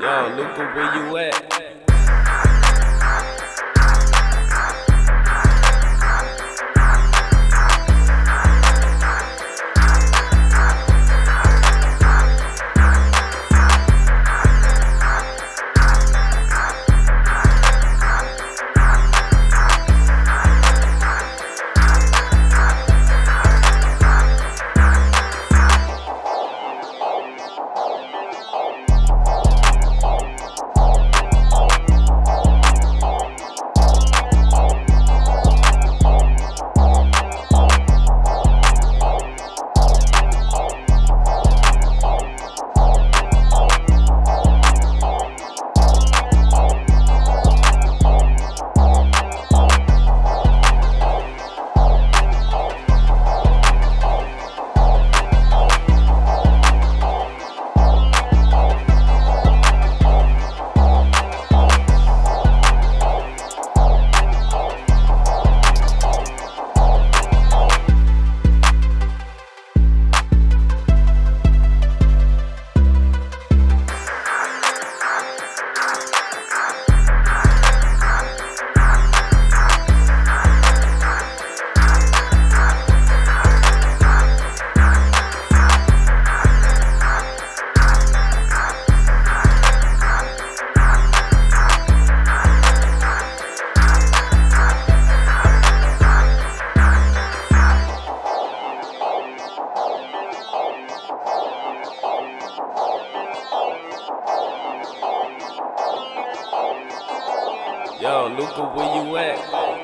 Yo, Luca, where you at? Yo, Luca, where you at?